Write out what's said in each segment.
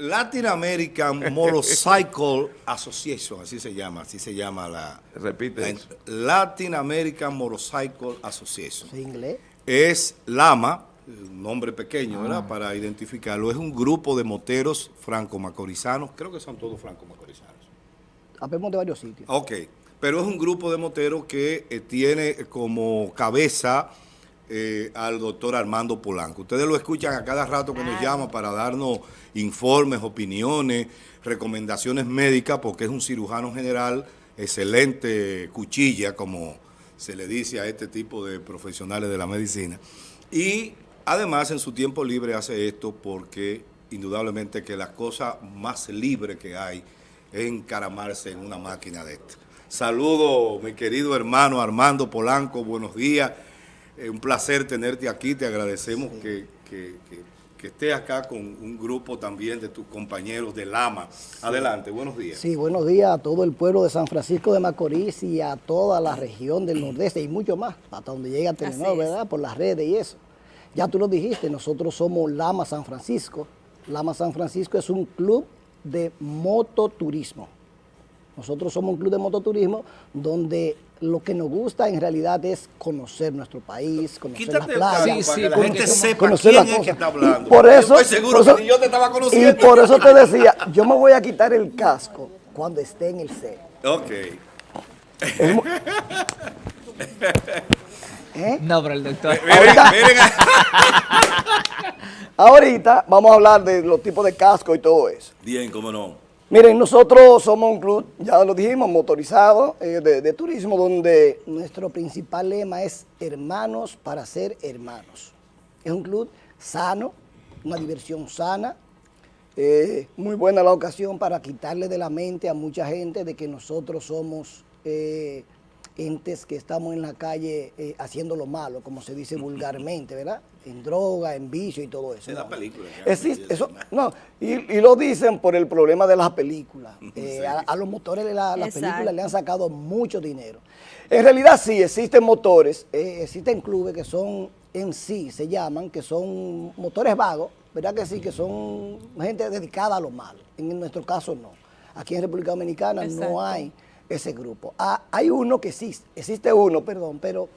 Latin American Motorcycle Association, así se llama, así se llama la... Repite Latin American Motorcycle Association. ¿Es inglés? Es LAMA, un nombre pequeño, ¿verdad? Ah. Para identificarlo. Es un grupo de moteros franco-macorizanos, creo que son todos franco-macorizanos. Habemos de varios sitios. Ok, pero es un grupo de moteros que eh, tiene como cabeza eh, al doctor Armando Polanco. Ustedes lo escuchan a cada rato que nos llama para darnos informes, opiniones, recomendaciones médicas, porque es un cirujano general, excelente cuchilla, como se le dice a este tipo de profesionales de la medicina. Y además en su tiempo libre hace esto porque indudablemente que la cosa más libre que hay es encaramarse en una máquina de esta. Saludo, mi querido hermano Armando Polanco, buenos días. Un placer tenerte aquí, te agradecemos que, que, que, estés acá con un grupo también de tus compañeros de Lama. Adelante, buenos días. Sí, buenos días a todo el pueblo de San Francisco de Macorís y a toda la región del Nordeste y mucho más, hasta donde llega Telenor, ¿verdad? Por las redes y eso. Ya tú lo dijiste, nosotros somos Lama San Francisco. Lama San Francisco es un club de mototurismo. Nosotros somos un club de mototurismo donde lo que nos gusta en realidad es conocer nuestro país, conocer las playas. Sí, sí, la gente sepa quién es que está hablando. por eso, estoy seguro que yo te estaba conociendo. Y por eso te decía, yo me voy a quitar el casco cuando esté en el set. Ok. ¿Eh? No, pero el doctor. Ahorita, vamos a hablar de los tipos de casco y todo eso. Bien, cómo no. Miren, nosotros somos un club, ya lo dijimos, motorizado eh, de, turismo, donde nuestro principal lema es hermanos para ser hermanos. Es un club sano, una diversión sana, eh, muy buena la ocasión para quitarle de la mente a mucha gente de que nosotros somos entes que estamos en la calle eh, haciendo lo malo, como se dice vulgarmente, ¿verdad? En droga, en vicio y todo eso. Es la película. Existe, eso, no, y, lo dicen por el problema de las películas. Eh, a, los motores de las películas le han sacado mucho dinero. En realidad sí, existen motores, eh, existen clubes que son en sí, se llaman, que son motores vagos, ¿verdad que sí? Que son gente dedicada a lo malo. En nuestro caso no. Aquí en República Dominicana no hay ese grupo. Ah, hay uno que existe, existe uno, perdón, pero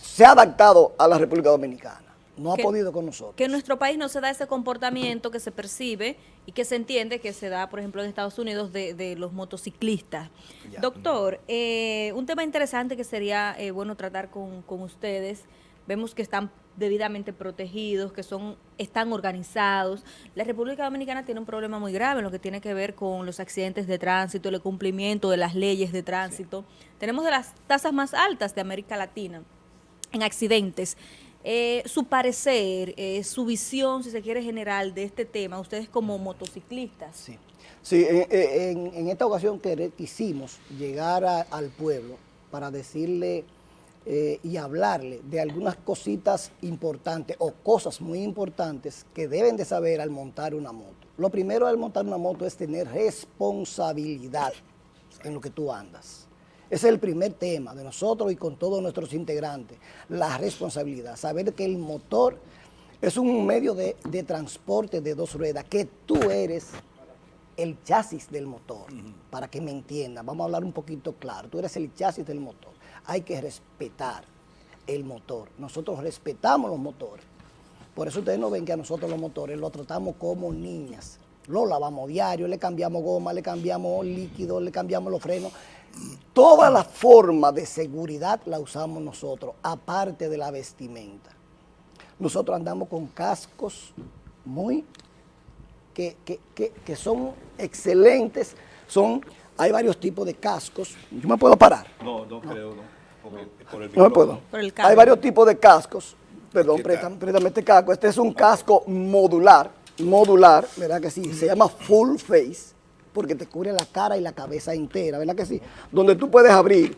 se ha adaptado a la República Dominicana. No ha podido con nosotros. Que en nuestro país no se da ese comportamiento que se percibe y que se entiende que se da, por ejemplo, en Estados Unidos de, los motociclistas. Doctor, eh, un tema interesante que sería eh, bueno tratar con, con ustedes. Vemos que están debidamente protegidos, que son están organizados. La República Dominicana tiene un problema muy grave en lo que tiene que ver con los accidentes de tránsito, el cumplimiento de las leyes de tránsito. Tenemos de las tasas más altas de América Latina en accidentes. Eh, su parecer, eh, su visión, si se quiere, general de este tema, ustedes como motociclistas. Sí, sí en, esta ocasión quisimos llegar al pueblo para decirle eh, y hablarle de algunas cositas importantes o cosas muy importantes que deben de saber al montar una moto. Lo primero al montar una moto es tener responsabilidad en lo que tú andas. Ese es el primer tema de nosotros y con todos nuestros integrantes, la responsabilidad, saber que el motor es un medio de, de transporte de dos ruedas, que tú eres el chasis del motor, para que me entiendan. Vamos a hablar un poquito claro. Tú eres el chasis del motor hay que respetar el motor. Nosotros respetamos los motores. Por eso ustedes no ven que a nosotros los motores los tratamos como niñas. Lo lavamos diario, le cambiamos goma, le cambiamos líquido, le cambiamos los frenos. Toda la forma de seguridad la usamos nosotros, aparte de la vestimenta. Nosotros andamos con cascos muy, que, que son excelentes, son hay varios tipos de cascos. ¿Yo me puedo parar? No, no, creo, no. Por el no me puedo. Hay varios tipos de cascos. Perdón, préstame, este casco. Este es un casco modular, modular, ¿verdad que sí? Se llama full face, porque te cubre la cara y la cabeza entera, ¿verdad que sí? Donde tú puedes abrir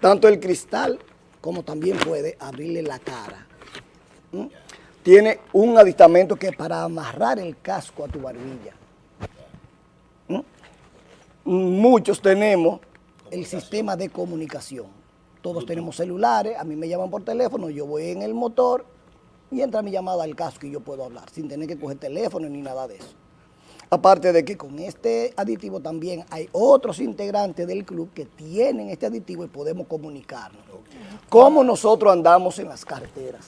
tanto el cristal como también puedes abrirle la cara. Tiene un aditamento que es para amarrar el casco a tu barbilla muchos tenemos el sistema de comunicación. Todos tenemos celulares, a mí me llaman por teléfono, yo voy en el motor y entra mi llamada al casco y yo puedo hablar sin tener que coger teléfono ni nada de eso. Aparte de que con este aditivo también hay otros integrantes del club que tienen este aditivo y podemos comunicarnos. ¿Cómo nosotros andamos en las carreteras?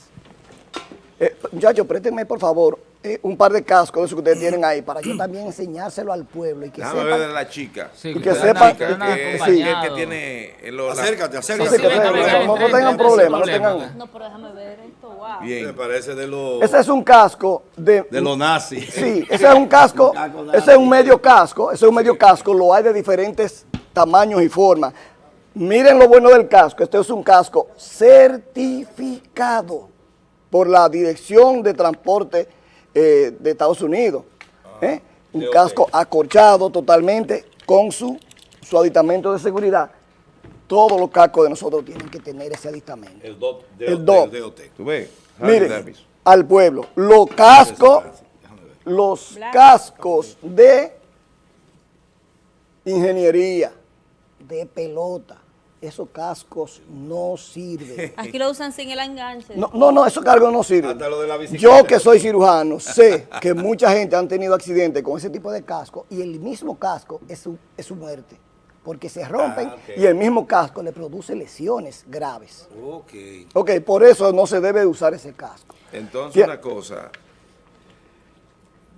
Eh, muchachos, préstenme por favor eh, un par de cascos de esos que ustedes tienen ahí para yo también enseñárselo al pueblo y que ver de la chica. Sí, Y que que sepa- ustedes andan que, acompañados. que tiene el- Acércate, Sí, acércate. sí, que no- tengan venga, problema, no tengan... problema. No, pero déjame ver Me parece de los Ese es un casco de... de los nazis. Sí, ese es un casco, ese es un medio casco, ese es un medio casco, lo hay de diferentes tamaños y formas. Miren lo bueno del casco, este es un casco certificado por la Dirección de Transporte eh, de Estados Unidos. ¿eh? Un casco acorchado totalmente con su, su aditamento de seguridad. Todos los cascos de nosotros tienen que tener ese aditamento. El DOT. El DOT. DOT. ¿Tú ves? Miren, al pueblo, los cascos, los cascos de ingeniería, de pelota, esos cascos no sirven. Aquí lo usan sin el enganche. No, no, no, esos cargos no sirven. Hasta lo de la bicicleta. Yo que soy cirujano sé que mucha gente han tenido accidentes con ese tipo de casco y el mismo casco es su, es su muerte, porque se rompen Ah, y el mismo casco le produce lesiones graves. Ok. Ok, por eso no se debe usar ese casco. Entonces, una cosa.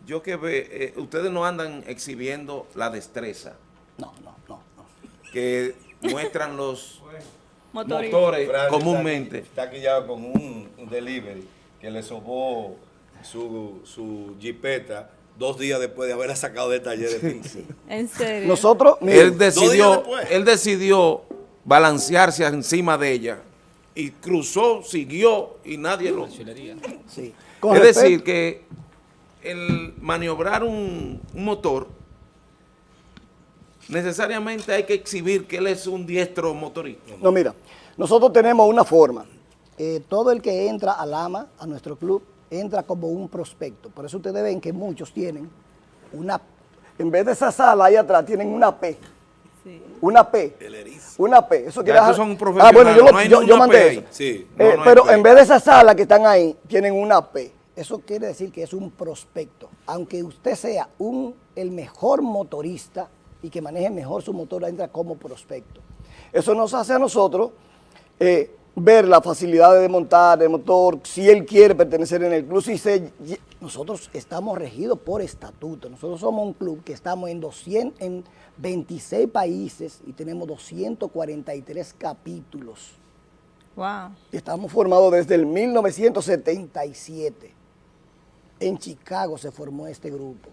Yo que ve, eh, ustedes no andan exhibiendo la destreza No, no, no, no. que muestran los motores comúnmente. Está aquí, está aquí ya con un, un delivery que le sobó su, su jipeta dos días después de haberla sacado del taller de Tinci. En serio. Nosotros, miren, Él decidió, él decidió balancearse encima de ella y cruzó, siguió y nadie lo... Sí, con Es decir, que el maniobrar un, un motor, necesariamente hay que exhibir que él es un diestro motorista. No, mira, nosotros tenemos una forma. Eh, todo el que entra al AMA, a nuestro club, entra como un prospecto. Por eso ustedes ven que muchos tienen una, en vez de esa sala ahí atrás, tienen una P. Sí. Una P. El erizo. Una P. Eso quiere son Ah, bueno, yo, no mandé eso. ahí. Sí. No, Eh, no pero en vez de esa sala que están ahí, tienen una P. Eso quiere decir que es un prospecto. Aunque usted sea un, el mejor motorista y que maneje mejor su motor, entra como prospecto. Eso nos hace a nosotros eh, ver la facilidad de montar el motor, si él quiere pertenecer en el club. Si se, nosotros estamos regidos por estatuto. Nosotros somos un club que estamos en, 200, en 26 países y tenemos 243 capítulos. Wow. Estamos formados desde el 1977. En Chicago se formó este grupo.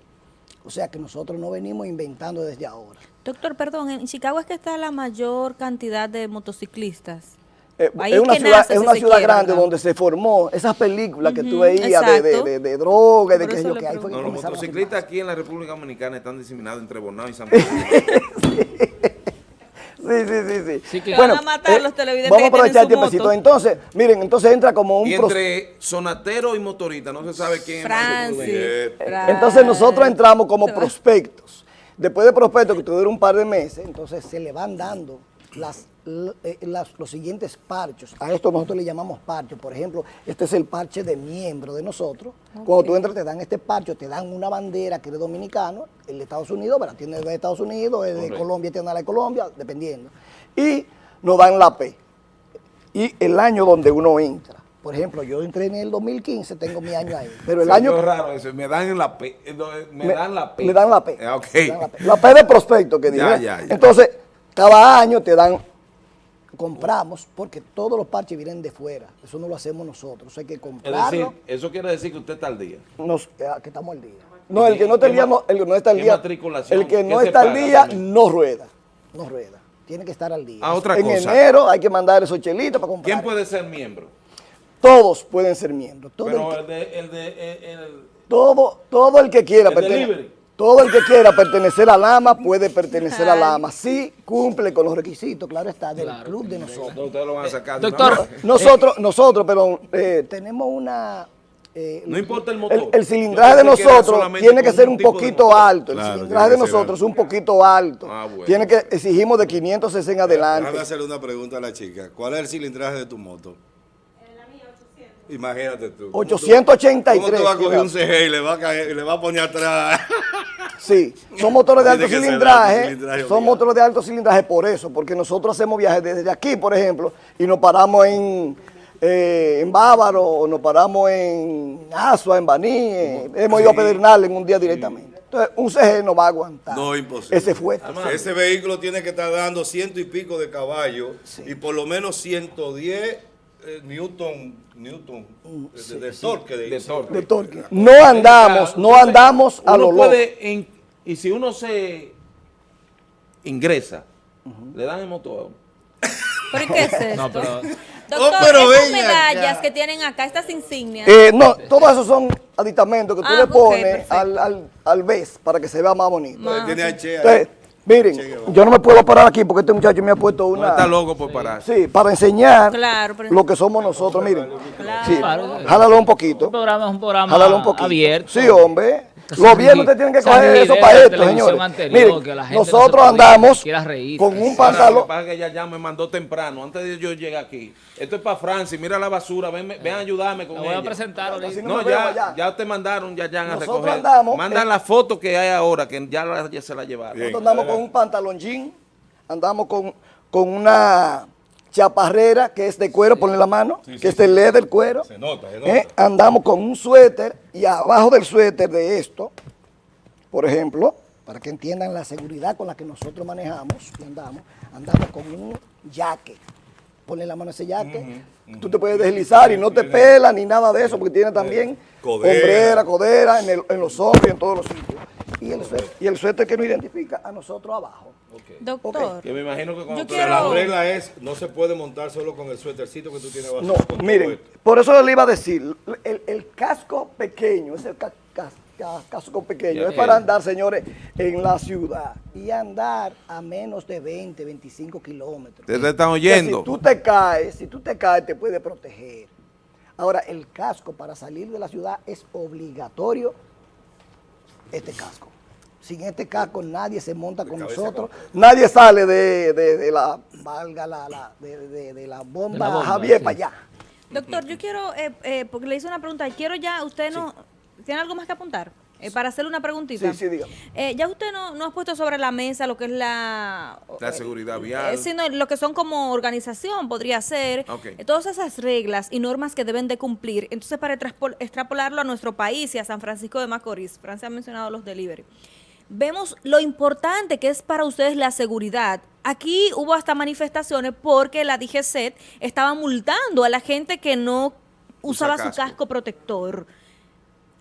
O sea que nosotros no venimos inventando desde ahora. Doctor, perdón, en Chicago es que está la mayor cantidad de motociclistas. Eh, es una ciudad, es una ciudad quiere, grande ¿verdad? donde se formó esas películas que tú veías de, de, de- de droga, y de que yo que ahí fue que No, los motociclistas aquí en la República Dominicana están diseminados entre Bonao y San Francisco. Sí, sí, sí, sí. Sí Van a matar los televidentes Vamos a aprovechar el tiempecito. moto. Entonces, miren, entonces entra como un Y entre sonatero y motorista, no se sabe quién Francis. Fra- Entonces nosotros entramos como prospectos. Después de prospectos, que dura un par de meses, entonces se le van dando las, eh, las- los siguientes parchos. A esto nosotros le llamamos parchos. Por ejemplo, este es el parche de miembro de nosotros. Cuando tú entras te dan este parche, te dan una bandera que eres dominicano, el de Estados Unidos, pero tiene de Estados Unidos, el de. Colombia tiene la de Colombia, dependiendo. Y nos dan la P. Y el año donde uno entra. Por ejemplo, yo entré en el 2015, tengo mi año ahí. Pero el año... oyó raro eso, me dan la P. eh, eh, Me, dan la P. Me dan la P. Ah, dan la P. La P de prospecto que Ya, dije. ya, ya. Entonces, cada año te dan, compramos, porque todos los parches vienen de fuera. Eso no lo hacemos nosotros. Hay que Es comprarlo. decir, eso quiere decir que usted está al día. nos- eh, que estamos al día. No, el que no está al ¿Qué día, ma- no, el que no está al día. El que ¿Qué no está al día también? no rueda. No rueda. Tiene que estar al día. Ah, otra en cosa. enero hay que mandar esos chelitos para comprar. ¿Quién puede ser miembro? Todos pueden ser miembros. Todo, Pero el, el de, el de, el- el- todo, todo el que quiera El delivery. Todo el que quiera pertenecer al AMA puede pertenecer al AMA. Sí cumple con los requisitos, claro está, del Claro, club de nosotros. ustedes lo van a sacar. doctor. Nosotros, nosotros, pero eh, tenemos una... eh, No importa el motor. El, el cilindraje de nosotros tiene que ser un poquito alto. El cilindraje de nosotros es un poquito alto. Ah, bueno. Tiene que, exigimos de 500 cc en adelante. Déjame hacerle una pregunta a la chica. ¿Cuál es el cilindraje de tu moto? La mía, 800. Imagínate tú. ¿Cómo tú- 883. ¿Cómo tú vas a coger un CG y le va a, caer, y le va a poner atrás? Sí, son motores de alto cilindraje, son motores de alto cilindraje por eso, porque nosotros hacemos viajes desde aquí, por ejemplo, y nos paramos en, eh, en Bávaro, o nos paramos en Asua, en Baní, eh, hemos ido a Pedernal en un día directamente. Entonces, un CG no va a aguantar. No, imposible. Ese fue. Ese vehículo tiene que estar dando ciento y pico de caballos y por lo menos 110 eh, Newton, Newton de, de torque. De, De torque. de torque. No andamos, no andamos a uno lo loco. puede en- y si uno se ingresa, le dan el motor. ¿Pero qué es esto? No, pero Doctor, Oh, pero ven medallas acá. que tienen acá, estas insignias. Eh, no, todos esos son aditamentos que tú Ah, le pones perfecto. al, al, al BES para que se vea más bonito. Ah, Tiene. Entonces, miren, yo no me puedo parar aquí porque este muchacho me ha puesto Uno está una... loco por parar. Sí, para enseñar Claro, pero- lo que somos nosotros, miren. Claro. Sí, jálalo un poquito. un programa es un programa Jálalo un poquito. abierto. Sí, hombre. Ri- ustedes tienen que coger eso para esto, señores. anterior, Miren, no nosotros andamos reír. con un lo pantalón... que pasa es que ella ya me mandó temprano, antes de yo llegar aquí. Esto es para Francia, mira la basura, ven, ven a ayudarme con voy a ella. presentar ahorita. Así no ya, te mandaron, ya, ya a Nosotros recoger. andamos Mandan en- la foto que hay ahora, que ya, la- ya se la llevaron. Bien. Nosotros andamos con un pantalón jean, andamos con, con una chaparrera que es de cuero, ponle la mano, que es de leather cuero. Se nota, se nota. Eh, Andamos con un suéter y abajo del suéter de esto, por ejemplo, para que entiendan la seguridad con la que nosotros manejamos y andamos, andamos con un jaque. Ponle la mano a ese jaque. Tú te puedes deslizar y no te pela ni nada de eso, porque tiene también Codera. hombrera, codera, en, el- en los hombros y en todos los sitios. Y el, suéter, y el suéter que nos identifica a nosotros abajo. Doctor, Que me imagino que cuando quiero- la regla es, no se puede montar solo con el suétercito que tú tienes abajo. No, miren, por eso le iba a decir, el, el casco pequeño, ese ca- ca- ca- casco pequeño, Ya es para andar, señores, en la ciudad y andar a menos de 20, 25 kilómetros. Ustedes están Que oyendo. Si tú te caes, si tú te caes, te puede proteger. Ahora, el casco para salir de la ciudad es obligatorio este casco. Sin este casco nadie se monta con nosotros, nadie sale de, de- de la, valga la, la- de, de- de la bomba, De la bomba, Javier sí. para allá. doctor, yo quiero, eh, eh, porque le hice una pregunta, quiero ya, usted no, ¿tiene algo más que apuntar? Eh, para hacerle una preguntita. Sí, sí, dígame. Eh, ya usted no, no ha puesto sobre la mesa lo que es la... La eh, seguridad vial. eh, sino lo que son como organización, podría ser. Ok. eh, todas esas reglas y normas que deben de cumplir. Entonces, para extrapolarlo a nuestro país y a San Francisco de Macorís, Francia ha mencionado los delivery. Vemos lo importante que es para ustedes la seguridad. Aquí hubo hasta manifestaciones porque la DGCET estaba multando a la gente que no Usa usaba su casco protector.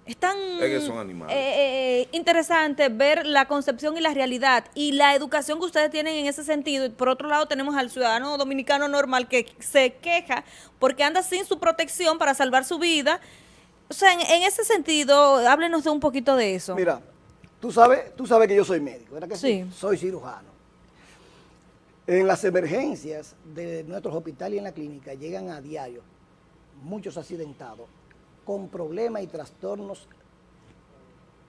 Es tan Es que son animales. eh, eh, interesante ver la concepción y la realidad y la educación que ustedes tienen en ese sentido. Y por otro lado tenemos al ciudadano dominicano normal que se queja porque anda sin su protección para salvar su vida. O sea, en, en ese sentido, háblenos de un poquito de eso. Mira, tú sabes, tú sabes que yo soy médico, ¿verdad que sí? Sí. Soy cirujano. En las emergencias de nuestros hospitales y en la clínica llegan a diario muchos accidentados con problemas y trastornos,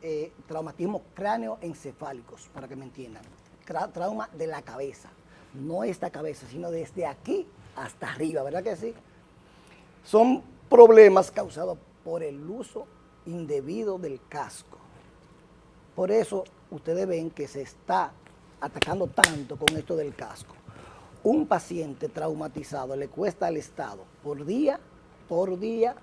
eh, traumatismos cráneoencefálicos, para que me entiendan. Tra- trauma de la cabeza, no esta cabeza, sino desde aquí hasta arriba, ¿verdad que sí? Son problemas causados por el uso indebido del casco. Por eso ustedes ven que se está atacando tanto con esto del casco. Un paciente traumatizado le cuesta al Estado por día, por día,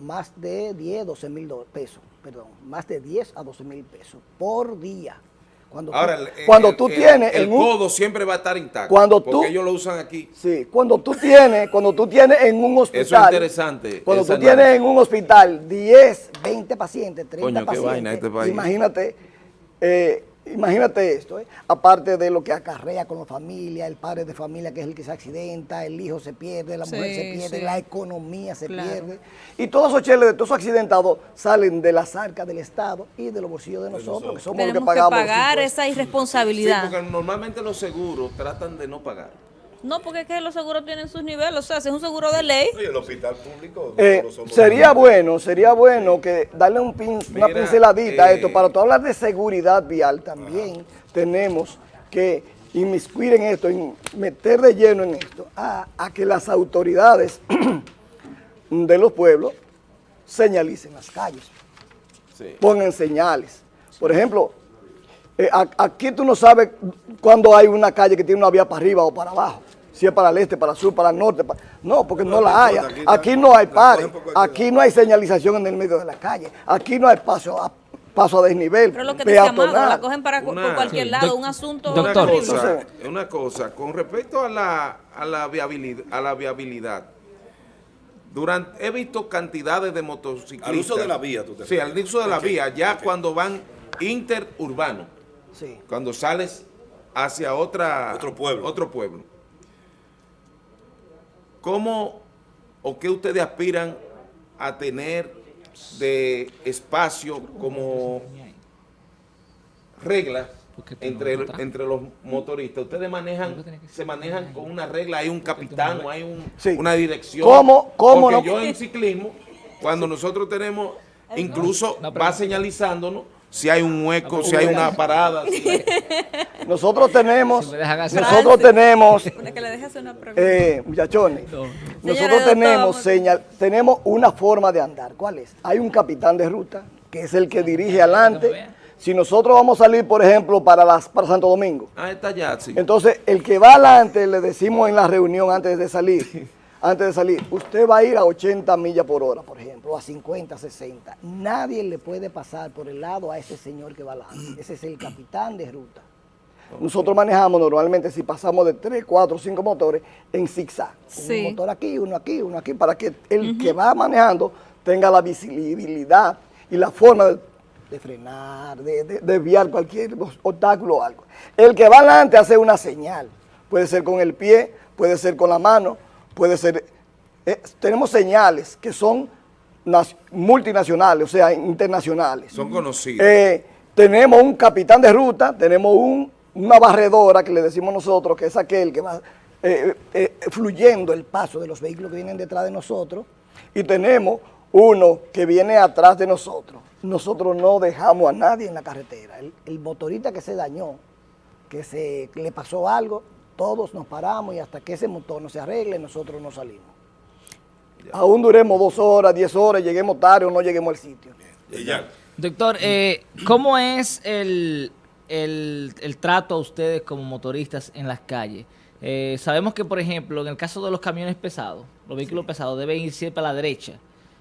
más de 10, 12 mil pesos, perdón, más de 10 a 12 mil pesos por día. Cuando, tú- Ahora, el- el- cuando tú el- tienes el en un- codo siempre va a estar intacto. Cuando tú- porque ellos lo usan aquí. Sí, cuando tú tienes, cuando tú tienes en un hospital. Eso es interesante, Cuando tú tienes en un hospital 10, 20 pacientes, 30 Coño, qué pacientes. vaina este país. Imagínate, eh, imagínate esto, eh, aparte de lo que acarrea con la familia, el padre de familia que es el que se accidenta, el hijo se pierde, la mujer se pierde, sí. la economía se Claro. pierde. Y todos esos cheles de todos esos accidentados salen de las arcas del Estado y de los bolsillos de nosotros, que somos los que Tenemos que pagamos. los pagar esa Sí, irresponsabilidad. porque normalmente los seguros tratan de no pagar. No, porque es que los seguros tienen sus niveles. O sea, si es un seguro de ley, Oye, el hospital público. Eh, sería bueno, sería bueno que darle un pin- una pinceladita a eh, esto. Para tú hablar de seguridad vial también tenemos que inmiscuir en esto, en meter de lleno en esto, a, a que las autoridades de los pueblos señalicen las calles, Sí. pongan señales. Por ejemplo, Eh, aquí tú no sabes cuando hay una calle que tiene una vía para arriba o para abajo. Si es para el este, para el sur, para el norte. No, porque no, No, la no hay. aquí no hay pares. Aquí no hay señalización en el medio de la calle. Aquí no hay paso a, paso a desnivel. Pero lo que te decía Amado, peatonal. la cogen para Una- por cualquier Sí. lado, un asunto Una Doctor. horrible. cosa, una cosa, con respecto a la, a la viabilidad, a la viabilidad, durante, he visto cantidades de motociclistas. Al uso de la vía, tú te Sí, al uso de la vía, ya cuando van interurbanos, Sí. cuando sales hacia otra, Otro pueblo. Otro pueblo. ¿Cómo o qué ustedes aspiran a tener de espacio como tú entre, entre los motoristas? Ustedes manejan, se manejan con una regla, hay un capitán o hay un- Sí. una dirección. ¿Cómo- cómo Porque no? yo en ciclismo, cuando nosotros tenemos, incluso va señalizándonos si hay un hueco, si hay una parada. si- Nosotros tenemos, Si nosotros tenemos, eh, muchachones, No. nosotros tenemos, señal, tenemos una forma de andar. ¿Cuál es? Hay un capitán de ruta, que es el que dirige adelante. Si nosotros vamos a salir, por ejemplo, para, las, para Santo Domingo, Ah, está ya, sí. entonces el que va adelante, le decimos en la reunión antes de salir, antes de salir, usted va a ir a 80 millas por hora, por ejemplo, o a 50, 60. Nadie le puede pasar por el lado a ese señor que va adelante. Ese es el capitán de ruta. Nosotros manejamos normalmente, si pasamos de 3, 4, 5 motores, en zigzag. Sí. Un motor aquí, uno aquí, uno aquí, para que el que va manejando tenga la visibilidad y la forma de, de frenar, de, de- desviar cualquier obstáculo o algo. El que va adelante hace una señal. Puede ser con el pie, puede ser con la mano, puede ser... eh, tenemos señales que son multinacionales, o sea, internacionales. Son conocidos. Eh, tenemos un capitán de ruta, tenemos un- una barredora que le decimos nosotros, que es aquel que va eh, eh, fluyendo el paso de los vehículos que vienen detrás de nosotros, y tenemos uno que viene atrás de nosotros. Nosotros no dejamos a nadie en la carretera. El, el motorista que se dañó, que se que le pasó algo, todos nos paramos y hasta que ese motor no se arregle, nosotros no salimos. Aún duremos dos horas, diez horas, lleguemos tarde o no lleguemos al sitio. Y ya. Doctor, eh, ¿cómo es el, el- el trato a ustedes como motoristas en las calles? Eh, sabemos que, por ejemplo, en el caso de los camiones pesados, los vehículos pesados deben ir siempre a la derecha.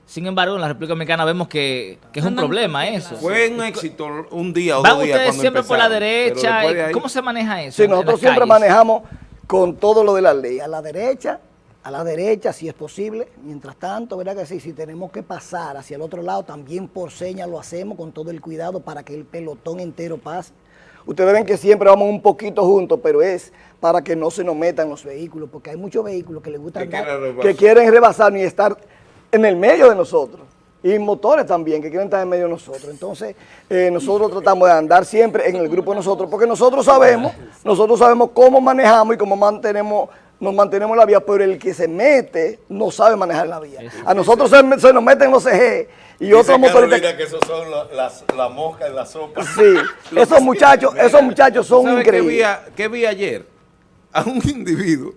Sin embargo, en la República Dominicana vemos que, que es un problema eso. Fue un éxito un día o ¿Van dos días ustedes siempre por la derecha? después de ahí- ¿Cómo se maneja eso? Sí, nosotros siempre calles? manejamos con todo lo de la ley, a la derecha, a la derecha si es posible. Mientras tanto, ¿verdad que sí? Si tenemos que pasar hacia el otro lado, también por señas lo hacemos con todo el cuidado para que el pelotón entero pase. Ustedes ven que siempre vamos un poquito juntos, pero es para que no se nos metan los vehículos, porque hay muchos vehículos que les gusta Que andar- quieren rebasar. que quieren rebasar ni estar en el medio de nosotros. Y motores también, que quieren estar en medio de nosotros. Entonces, eh, nosotros tratamos de andar siempre en el grupo de nosotros, porque nosotros sabemos, nosotros sabemos cómo manejamos y cómo mantenemos, nos mantenemos en la vía, pero el que se mete no sabe manejar la vía. A nosotros se, se nos meten los CG y otros motoristas. que esos son la- las, la mosca en la sopa. Sí, esos muchachos, esos muchachos son ¿Sabe qué vi, increíbles. a- qué vi ayer? A un individuo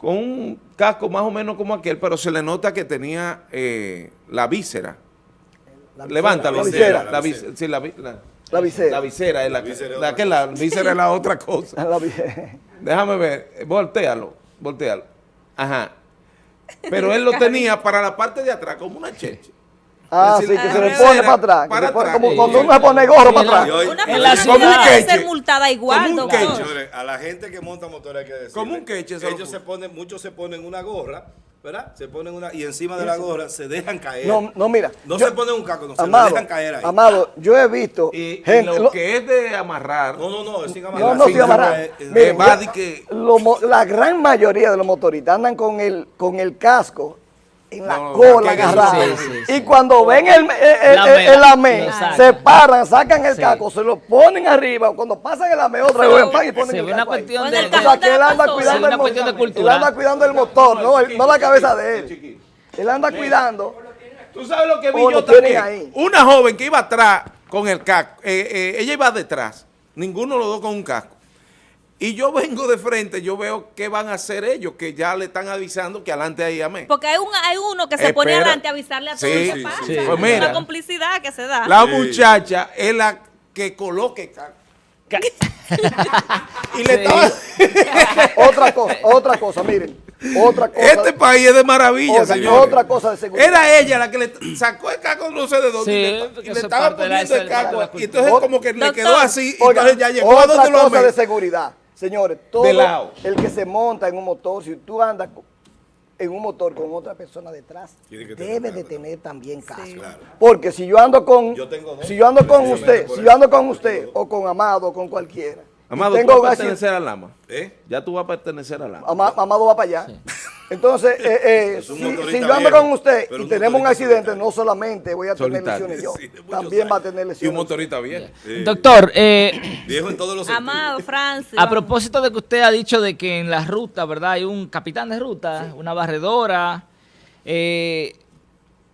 con un casco más o menos como aquel, pero se le nota que tenía eh, la víscera. La Levántalo. La visera. La visera. Sí, la, vi- la- La visera. La visera es la, La visera que la víscera es la otra cosa. La visera. Déjame ver, voltealo, voltealo. Ajá. Pero él lo tenía para la parte de atrás como una cheche. Ah, sí, que se le pone para atrás. para se como cuando uno se pone gorro para atrás. Una persona como un debe queche. ser multada igual, Como un doctor. queche. A la gente que monta motores hay que decir. Como un queche, se lo Ellos se ponen, muchos se ponen una gorra, ¿verdad? Se ponen una, y encima de la gorra se dejan caer. No, no, mira. No yo- se ponen un casco, no, se Amado, dejan caer ahí. Amado, yo he visto Y, lo, lo- que es de amarrar. No, no, no, es sin no, amarrar. no, sin sin amarrar. Eh, eh, yo- que- lo mo- la gran mayoría de los motoristas andan con el, con el casco en la No, cola sí, sí, sí. Y cuando ven el, el, el, lo se paran, sacan el Sí. casco, se lo ponen arriba. Cuando pasan el AME, otra vez van y ponen Se el ve una casco ahí. de... O sea, que él anda cuidando una el cuestión de motor. Él anda cuidando el motor, no, el- no la cabeza de él. Él anda cuidando. ¿Tú sabes lo que vi yo lo también? ahí. Una joven que iba atrás con el casco. eh, eh, ella iba detrás. Ninguno de los dos con un casco. Y yo vengo de frente, yo veo qué van a hacer ellos, que ya le están avisando que adelante hay amén. Porque hay, un, hay uno que se pone adelante a avisarle a todos Sí, lo que sí, pasa. sí. Es Pues mira. una complicidad que se da. La Sí. muchacha es la que coloque Y le estaba... Otra cosa, otra cosa, miren. Otra cosa. Este país es de maravilla, otra, señor. otra cosa de seguridad. Era ella la que le sacó el caco no sé de dónde Sí, y le, estaba de poniendo el caco y entonces como que le quedó así y Oiga, entonces ya llegó otra a donde lo cosa de amé. seguridad. Señores, todo el que se monta en un motor, si tú andas en un motor con otra persona detrás, tener debe de tener también casco. Claro. Porque si yo ando con, Yo tengo dos. si yo ando con usted, si yo ando con usted o con Amado o con cualquiera, Amado, tú tengo vas un a pertenecer al Lama. ¿Eh? Ya tú vas a pertenecer al Lama. Ama- Amado va para allá. Entonces, eh, eh, si, si yo ando con usted y un tenemos un accidente, solitario. no solamente voy a tener Solitario. lesiones yo, Sí, también va a tener Y un lesiones. motorista bien. Sí. Doctor, eh, Viejo en todos los sentidos. Amado, Francis. a propósito de que usted ha dicho de que en la ruta, ¿verdad? Hay un capitán de ruta, una barredora. Eh,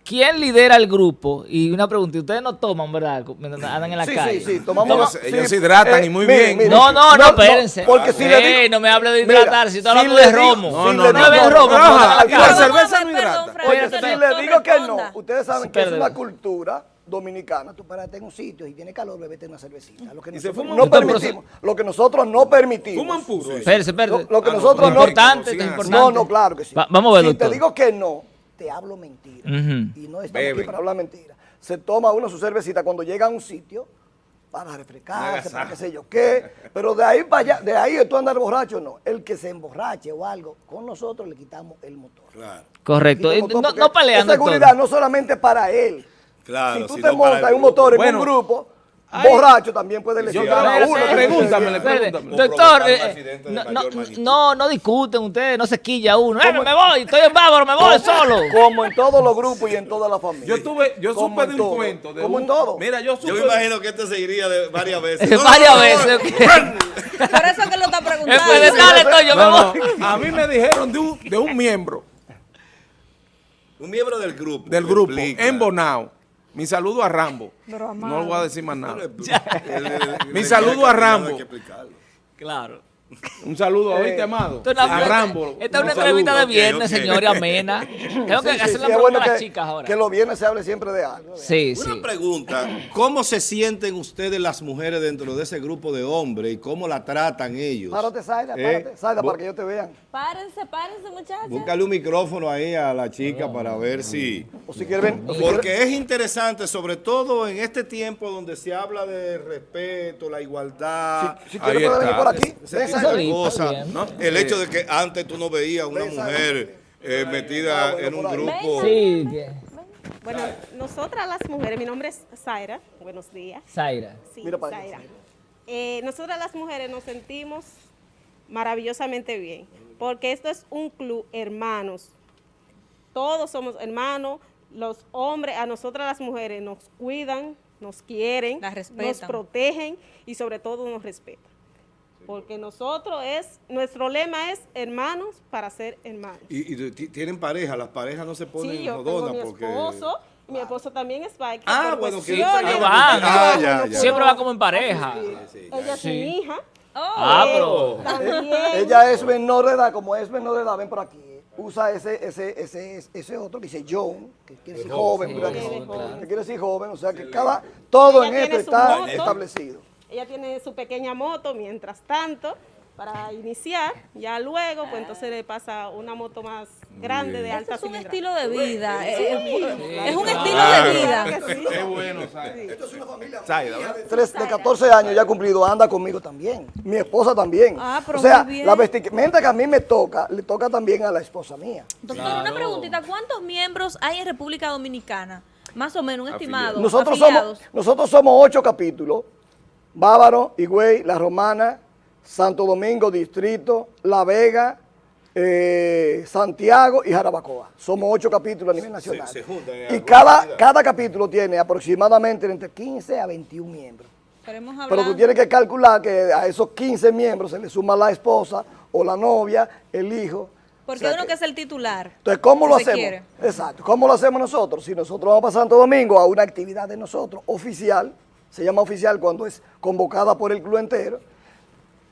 ¿Quién lidera el grupo? Y una pregunta, ustedes no toman, ¿verdad? Mientras Andan en la Sí, calle. sí, sí, tomamos. Ellos- ellos se hidratan y muy bien. No, no, no, espérense. porque si le Eh, digo- no me hable de Mira, hidratar, si estoy hablando de romo. No, si no, no. beben romo, no, no, la no, cerveza no hidrata. Oye, si le digo que no, ustedes saben que es una cultura dominicana. Tú párate en un sitio y tiene calor, bebete una cervecita. Lo que Y se nosotros fuman no permitimos. Lo que nosotros no permitimos. Fuman puro. Espérese, espérese. Lo, que Ah, no, nosotros no, no. importante, importante. No, no, claro que sí. Va- vamos a ver, Si te digo que no, te hablo mentira. Y no estamos aquí para hablar mentira. Se toma uno su cervecita cuando llega a un sitio para refrescarse, para qué sé yo qué. Pero de ahí para allá, de ahí tú andar borracho, no. El que se emborrache o algo, con nosotros le quitamos el motor. Claro. Correcto. Quita el motor No, no pelean, Es seguridad no solamente para él. Claro, si tú te montas en un motor, en Bueno, un grupo, hay- borracho también puede Yo lesionar a uno. pregúntamele, Espérate, pregúntame. Doctor, eh, no, no, discuten ustedes, no se quilla uno. Eh, me voy, estoy en bávaro, me voy solo. Como en todos los grupos y en toda la familia. Yo tuve, yo Como supe de un todo. cuento. De Como un- en todo. Mira, yo supe. Yo me imagino que este se iría de varias veces. Varias veces. Por eso que lo está preguntando. Después de tal estoy, yo me No, voy. no, a mí me dijeron de un, de un miembro Un miembro del grupo. del grupo en Bonao. Mi saludo a Rambo. Pero, No le voy a decir más nada. Mi saludo a Rambo. Claro. Un saludo, ¿oíste, amado? Esto es una- A Rambo. Esta es un una entrevista de viernes, ok. señor, y amena. Tengo que Sí, hacer sí, la es pregunta bueno a las que, chicas ahora. que los viernes se hable siempre de algo. Sí, Una sí. pregunta, ¿cómo se sienten ustedes las mujeres dentro de ese grupo de hombres y cómo la tratan ellos? Párate, Zaida, Eh, párate, Zaida, bu- para que ellos te vean. Párense, párense, muchachos. Búscale un micrófono ahí a la chica para ver si... O si quieren, o si quieren- Porque es interesante, sobre todo en este tiempo donde se habla de respeto, la igualdad, si Ahí quieren pueden venir está. por aquí. ¿No? El hecho de que antes tú no veías una mujer eh, metida Ah, bueno, en un grupo... Sí, Bueno, nosotras las mujeres, mi nombre es Zaira, buenos días. Zaira. Sí, Mira para Zaira. Eh, nosotras las mujeres nos sentimos maravillosamente bien, porque esto es un club hermanos. Todos somos hermanos, los hombres, a nosotras las mujeres nos cuidan, nos quieren, nos protegen y sobre todo nos respetan. Porque nosotros es, nuestro lema es hermanos para ser hermanos. Y, y ti- tienen pareja, las parejas no se ponen Sí, yo tengo mi porque... esposo, mi esposo también es biker. Ah, bueno, que... van, Ah, ya, ya. Siempre va como en pareja. Ella es Sí. mi hija. Ah, pero... También. Ella es menor de edad, como es menor de edad, ven por aquí. Usa ese, ese, ese, ese otro que dice John, que quiere decir joven, ¿verdad que joven. Quiere decir joven, o sea que cada, todo Ella en esto está moto. establecido. Ella tiene su pequeña moto, mientras tanto, para iniciar, ya luego, pues entonces le pasa una moto más grande de alta es un estilo de vida. es un estilo de vida. Qué bueno, Zaira. Zaira, ¿verdad? Tres, de 14 años ya cumplido, anda conmigo también. Mi esposa también. Ah, pero o sea, muy bien. la vestimenta que a mí me toca, le toca también a la esposa mía. Doctor, una preguntita. ¿Cuántos miembros hay en República Dominicana? Más o menos, un estimado. Nosotros afiliados. somos, nosotros somos ocho capítulos. Bávaro, Higüey, La Romana, Santo Domingo, Distrito, La Vega, eh, Santiago y Jarabacoa. Somos ocho capítulos a nivel nacional. se juntan en y cada, cada capítulo tiene aproximadamente entre 15 a 21 miembros. Hablar. Pero tú tienes que calcular que a esos 15 miembros se le suma la esposa o la novia, el hijo. Porque O sea hay uno que- que es el titular. entonces, ¿cómo si lo hacemos? quiere. Exacto. ¿Cómo lo hacemos nosotros? Si nosotros vamos para Santo Domingo a una actividad de nosotros, oficial, se llama oficial cuando es convocada por el club entero,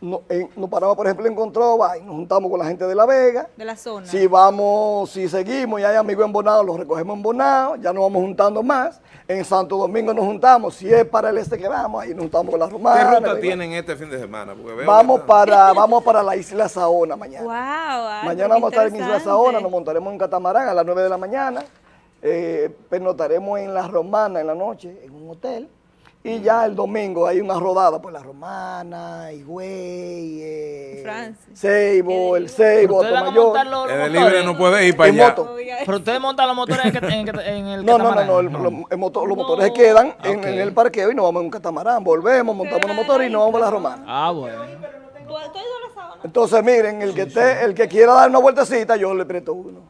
no- en- nos paramos, por ejemplo, en Controva y nos juntamos con la gente de La Vega. De la zona. Si vamos, si seguimos y hay amigos en Bonao, los recogemos en Bonao, ya nos vamos juntando más. En Santo Domingo nos juntamos, si es para el este que vamos, ahí nos juntamos con la ¿Qué romana. ruta y- tienen este fin de semana? Porque veo Vamos para, vamos para la isla Saona mañana. Wow, ay, Mañana vamos a qué estar en Isla. Saona, nos montaremos en un catamarán a las 9 de la mañana, eh, pernotaremos en La Romana en la noche, en un hotel, y ya el domingo hay una rodada por La Romana, Higüey, eh. Seibo, el Seibo, ¿Ustedes van a montar Tomayor. los, los En el motores? libre no puede ir para allá. moto. Pero ustedes montan los motores en, en- en el No, no, no, no, el- Los, el motor- los motores se quedan en, el parqueo y nos vamos en un catamarán, volvemos, montamos los motores y nos vamos a La Romana. Ah, bueno. Entonces, miren, el que, esté, el que quiera dar una vueltecita, yo le presto uno.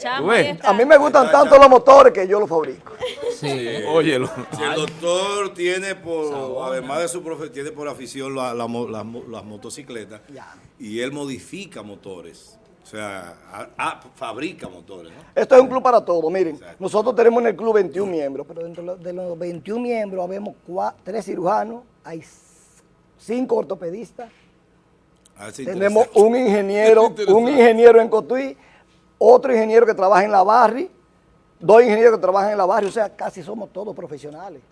Chamo, ves? ahí está. A mí me gustan tanto los motores que yo los fabrico. Sí. Óyelo. Si el doctor tiene por, además de su profe, tiene por afición la- la mo- las mo- las motocicletas Ya. y él modifica motores, o sea, a- a- fabrica motores, ¿no? Esto es un club para todos. Miren, Exacto. nosotros tenemos en el club 21 miembros, pero dentro de los- de los 21 miembros habemos cua- tres cirujanos, hay s- cinco ortopedistas, A ver si tenemos un ingeniero, un ingeniero en Cotuí, otro ingeniero que trabaja en la Barri, dos ingenieros que trabajan en la Barri, o sea, casi somos todos profesionales.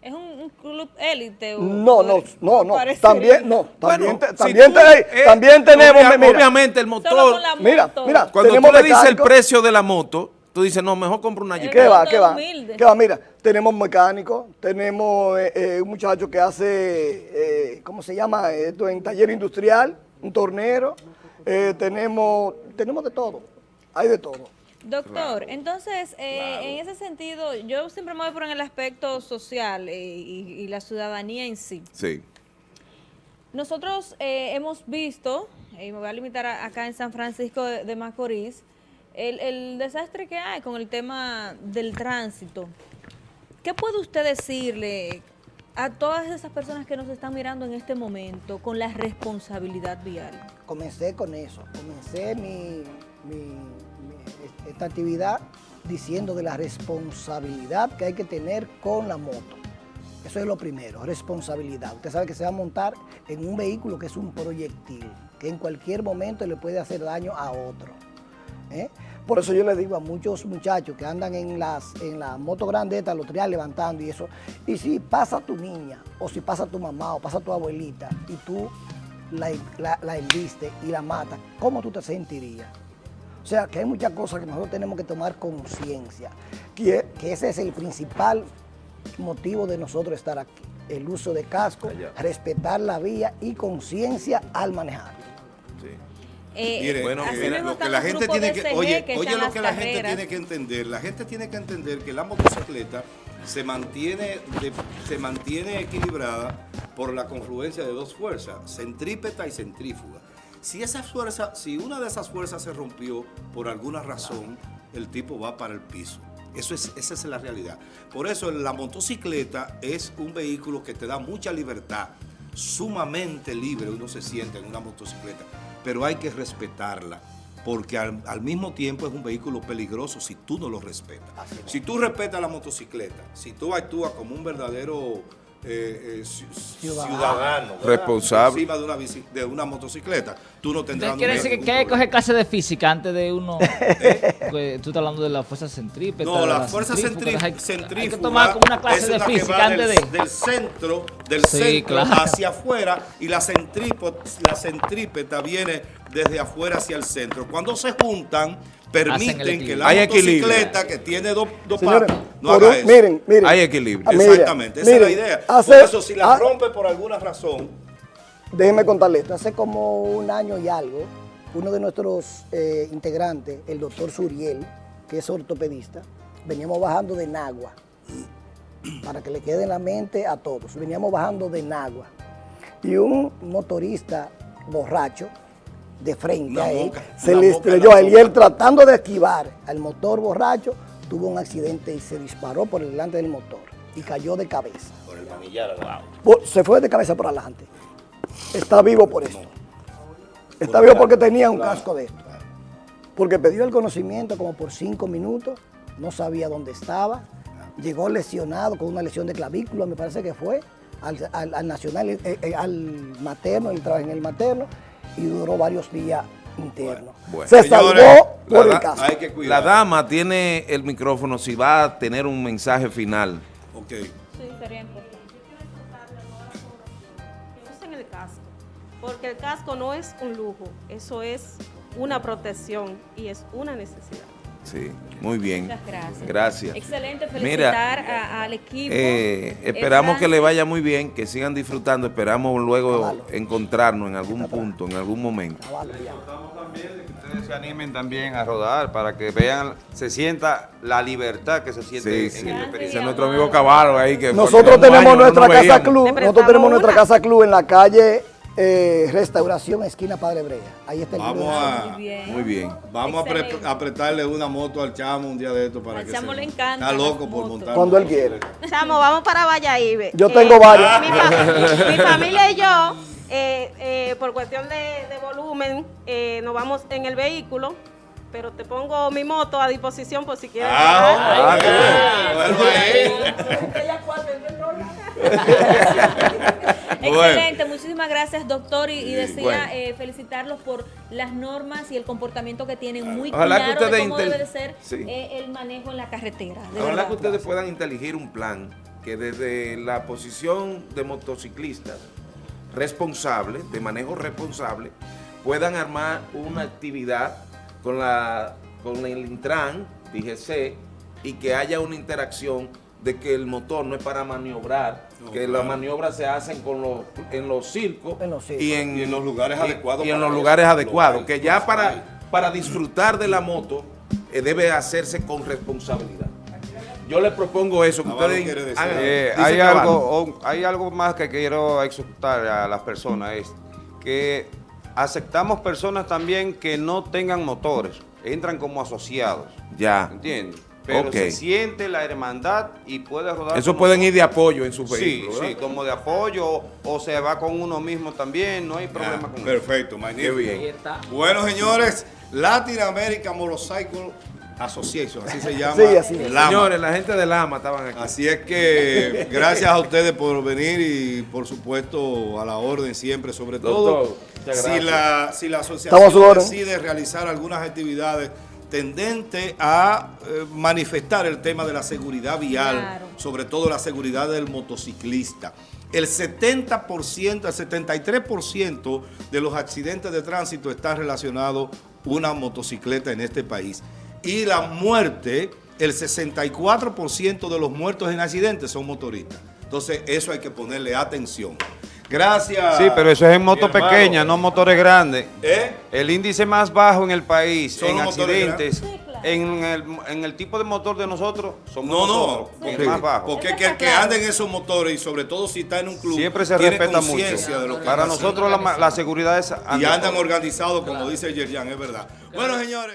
¿Es un, un club élite? o- No, no, no, no, también, no, también, Bueno, te- si también, tú, te- eh, también tenemos, obvia- mira, obviamente el motor, mira, mira, cuando tú tenemos le dices el precio de la moto, tú dices, no, mejor compro una Jeep. ¿Qué va? ¿Qué va? humilde. ¿Qué va? Mira, tenemos mecánicos, tenemos eh, eh, un muchacho que hace, eh, ¿cómo se llama? Esto en taller industrial, un tornero, eh, tenemos, tenemos de todo, hay de todo. Doctor, entonces, eh, en ese sentido, yo siempre me voy por en el aspecto social eh, y, y la ciudadanía en sí. Sí. Nosotros eh, hemos visto, y me voy a limitar a- acá en San Francisco de, de Macorís, el, el desastre que hay con el tema del tránsito. ¿Qué puede usted decirle a todas esas personas que nos están mirando en este momento con la responsabilidad vial? Comencé con eso, comencé mi, mi- esta actividad diciendo de la responsabilidad que hay que tener con la moto. Eso es lo primero, responsabilidad. Usted sabe que se va a montar en un vehículo que es un proyectil, que en cualquier momento le puede hacer daño a otro. ¿eh? Por eso yo le digo a muchos muchachos que andan en las en la moto grande, esta, los triales levantando y eso, y si pasa tu niña, o si pasa tu mamá, o pasa tu abuelita, y tú la, la, la y la matas, ¿cómo tú te sentirías? O sea, que hay muchas cosas que nosotros tenemos que tomar conciencia, que, que ese es el principal motivo de nosotros estar aquí. El uso de casco, Allá. respetar la vía y conciencia al manejar. sí. Eh, Mire, Bueno, así mira, mismo lo que están la gente tiene que, oye, que oye echan lo que la gente tiene que entender, la gente tiene que entender que la motocicleta se mantiene, de- se mantiene equilibrada por la confluencia de dos fuerzas, centrípeta y centrífuga. Si esa fuerza, si una de esas fuerzas se rompió por alguna razón, el tipo va para el piso. Eso es, esa es la realidad. Por eso la motocicleta es un vehículo que te da mucha libertad, sumamente libre uno se siente en una motocicleta, pero hay que respetarla, porque al, al mismo tiempo es un vehículo peligroso si tú no lo respetas. Si tú respetas la motocicleta, si tú actúas como un verdadero eh, eh, ci- Ciudadano. Responsable. encima de una, bici- de una motocicleta, tú no tendrás quiere decir que, hay que coger clase de física antes de uno. Pues, tú estás hablando de la fuerza centrípeta. No, de la fuerza centrífuga, centrífuga Hay que tomar como una clase es de la física antes del, de. del centro, del Sí, centro claro. hacia afuera y la, centrípo- la centrípeta viene desde afuera hacia el centro. Cuando se juntan, permiten que equilibrio. la Hay equilibrio. motocicleta que tiene dos, dos Señores, patas no haga un- eso. miren, miren. Hay equilibrio. Ah, mire, Exactamente, esa es la idea. hace- por eso, si la ah, rompe por alguna razón, Déjeme contarle esto. Hace como un año y algo, uno de nuestros eh, integrantes, el doctor Suriel, que es ortopedista, veníamos bajando de Nagua, para que le quede en la mente a todos. Veníamos bajando de Nagua. Y un motorista borracho, de frente a él, boca, se le estrelló a él y él tratando de esquivar al motor borracho, tuvo un accidente y se disparó por delante del motor y cayó de cabeza. por el manillar, Por- se fue de cabeza por adelante. Está vivo por esto. Está vivo porque tenía un casco de esto. Porque pidió el conocimiento como por cinco minutos, no sabía dónde estaba, llegó lesionado con una lesión de clavícula, me parece que fue, al, al- al nacional, eh, eh, al materno, él trabaja en el materno y duró varios días internos. bueno. Se Señores, salvó por el caso. Hay que La dama tiene el micrófono si va a tener un mensaje final. Ok. Sí, sería importante. Que usen el casco, porque el casco no es un lujo, eso es una protección y es una necesidad. Sí, muy bien. Muchas gracias. Gracias. Excelente, Mira, felicitar a- al equipo. Eh, esperamos que le vaya muy bien, que sigan disfrutando. Esperamos luego encontrarnos en algún punto, en algún momento. Caballo, ya. ustedes se animen también a rodar para que vean, se sienta la libertad que se siente Sí, en sí. el experiencia. Es nuestro amigo Caballo ahí que Nosotros tenemos no nuestra casa veíamos. club, nosotros tenemos nuestra casa club en la calle eh, Restauración, esquina Padre Brea. Ahí está el Vamos a- Muy bien. Muy bien. Vamos a, pre- Excelente. a apretarle una moto al chamo un día de esto para Al que chamo se- le encantan Está loco por montar. Cuando él quiere. Chamo, vamos para Valladolid. Yo tengo varios. Mi, fa- mi familia y yo, eh, eh, por cuestión de, de volumen, eh, nos vamos en el vehículo, pero te pongo mi moto a disposición por si quieres. Ah, llegar. Excelente, muchísimas gracias doctor y, y Sí, decía bueno. eh, felicitarlos por las normas y el comportamiento que tienen muy Ojalá que claro de cómo debe de ser Sí. eh, el manejo en la carretera. de Ojalá verdad. que ustedes puedan inteligir un plan que desde la posición de motociclistas responsables, de manejo responsable, puedan armar una actividad con, la, con el Intran, DGC, y que haya una interacción de que el motor no es para maniobrar, No, que claro. las maniobras se hacen con los, en los circos, En los circos. y, en, Y en los lugares adecuados y en los lugares adecuados, que ya para, para disfrutar de la moto eh, debe hacerse con responsabilidad. Yo les propongo eso, que ustedes hagan-. Eh, hay, algo, o- hay algo más que quiero exhortar a las personas, es que aceptamos personas también que no tengan motores, entran como asociados, Ya. ¿entiendes? Pero se siente la hermandad y puede rodar. Eso pueden ir de apoyo en su Sí, vehículo. sí, ¿verdad? como de apoyo o se va con uno mismo también, no hay problema Ah, con eso. Perfecto, Qué magnífico. bien. Ahí está. Bueno, señores, Latin American Motorcycle Association, así se llama. Sí, así es. Lama. Señores, la gente de Lama estaban aquí. Así es que gracias a ustedes por venir y por supuesto a la orden siempre, sobre todo Doctor, si la, si la asociación decide realizar algunas actividades tendente a eh, manifestar el tema de la seguridad vial, Claro. sobre todo la seguridad del motociclista. El 70%, el 73% de los accidentes de tránsito están relacionados una motocicleta en este país. Y la muerte, el 64% de los muertos en accidentes son motoristas. Entonces, eso hay que ponerle atención. Gracias. Sí, pero eso es en moto mi hermano. pequeña, no motores grandes. ¿Eh? El índice más bajo en el país Son en accidentes, en, el, en el tipo de motor de nosotros, somos No, no, nosotros, el porque, más bajo. porque que el que anda en esos motores y sobre todo si está en un club, Siempre se tiene respeta mucho. conciencia de lo que Para nosotros la, seguridad es y andan organizados, como dice Yerjan, es verdad. Bueno, señores.